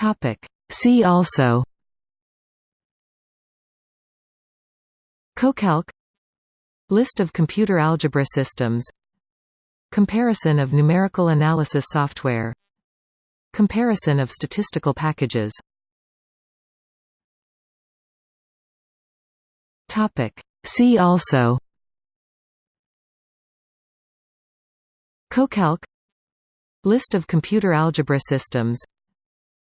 Topic. See also CoCalc List of computer algebra systems Comparison of numerical analysis software Comparison of statistical packages Topic. See also CoCalc List of computer algebra systems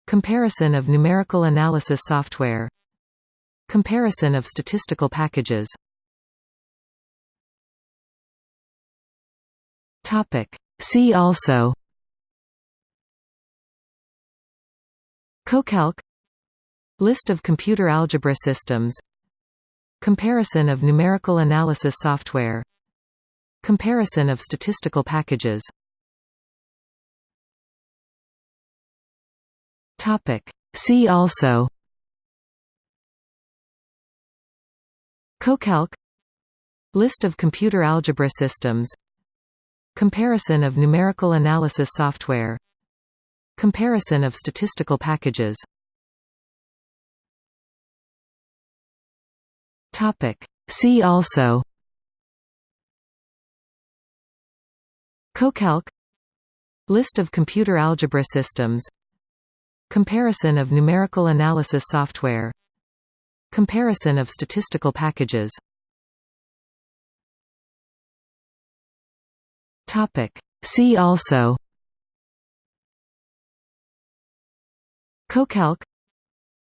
Comparison of numerical analysis software Comparison of statistical packages. See also. CoCalc. List of computer algebra systems. Comparison of numerical analysis software. Comparison of statistical packages Topic. See also CoCalc. List of computer algebra systems. Comparison of numerical analysis software. Comparison of statistical packages. See also CoCalc. List of computer algebra systems Comparison of numerical analysis software. Comparison of statistical packages. See also. CoCalc.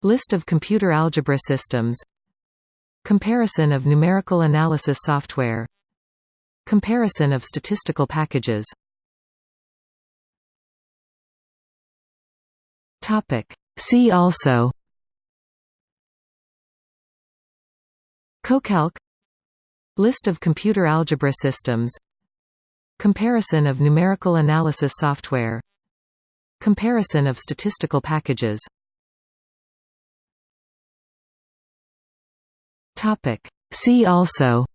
List of computer algebra systems. Comparison of numerical analysis software. Comparison of statistical packages Topic. See also CoCalc List of computer algebra systems Comparison of numerical analysis software Comparison of statistical packages. See also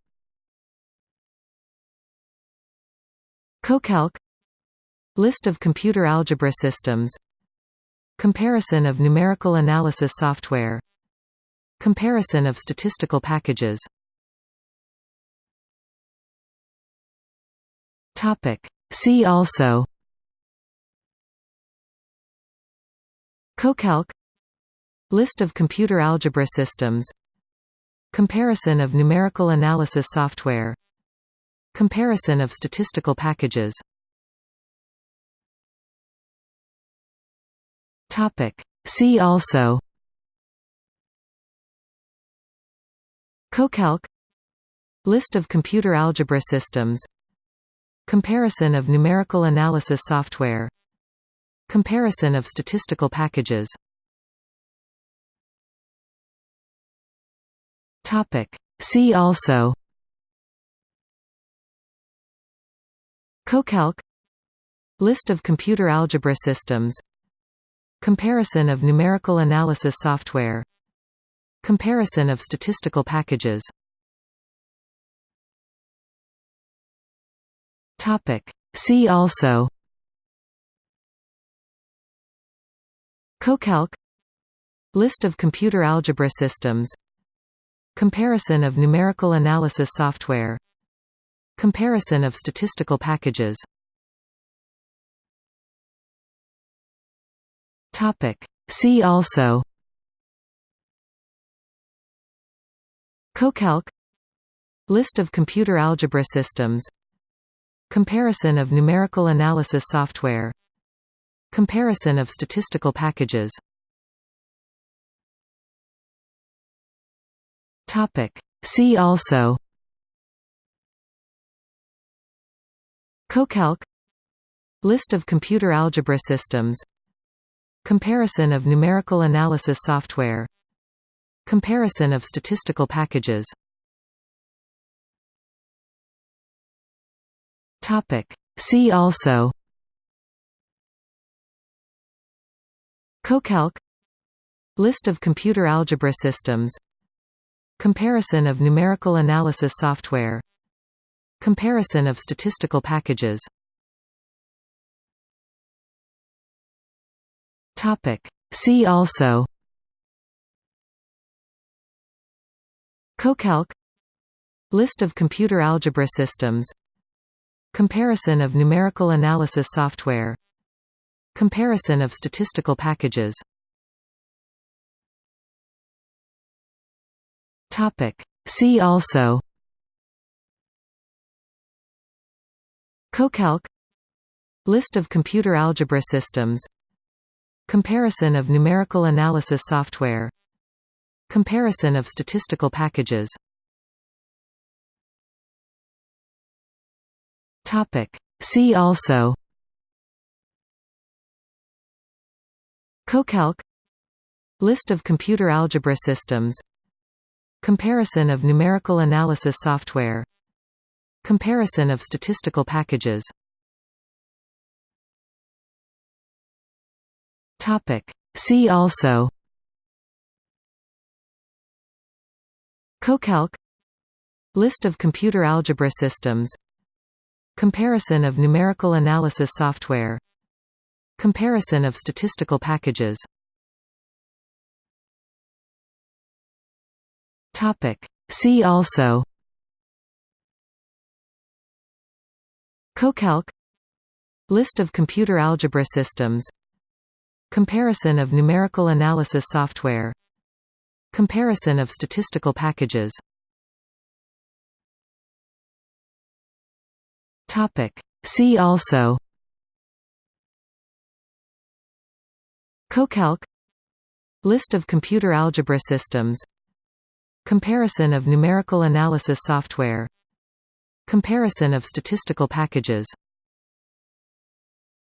CoCalc List of computer algebra systems Comparison of numerical analysis software. Comparison of statistical packages. See also. CoCalc. List of computer algebra systems. Comparison of numerical analysis software. Comparison of statistical packages Topic. See also CoCalc. List of computer algebra systems. Comparison of numerical analysis software. Comparison of statistical packages. See also CoCalc. List of computer algebra systems Comparison of numerical analysis software. Comparison of statistical packages. See also. CoCalc. List of computer algebra systems. Comparison of numerical analysis software. Comparison of statistical packages Topic. See also CoCalc. List of computer algebra systems. Comparison of numerical analysis software. Comparison of statistical packages. See also CoCalc. List of computer algebra systems Comparison of numerical analysis software. Comparison of statistical packages. See also. CoCalc. List of computer algebra systems. Comparison of numerical analysis software. Comparison of statistical packages Topic. See also CoCalc List of computer algebra systems Comparison of numerical analysis software Comparison of statistical packages See also CoCalc List of computer algebra systems Comparison of numerical analysis software. Comparison of statistical packages. See also. CoCalc. List of computer algebra systems. Comparison of numerical analysis software. Comparison of statistical packages See also CoCalc. List of computer algebra systems. Comparison of numerical analysis software. Comparison of statistical packages. See also CoCalc. List of computer algebra systems Comparison of numerical analysis software. Comparison of statistical packages. See also. CoCalc. List of computer algebra systems. Comparison of numerical analysis software. Comparison of statistical packages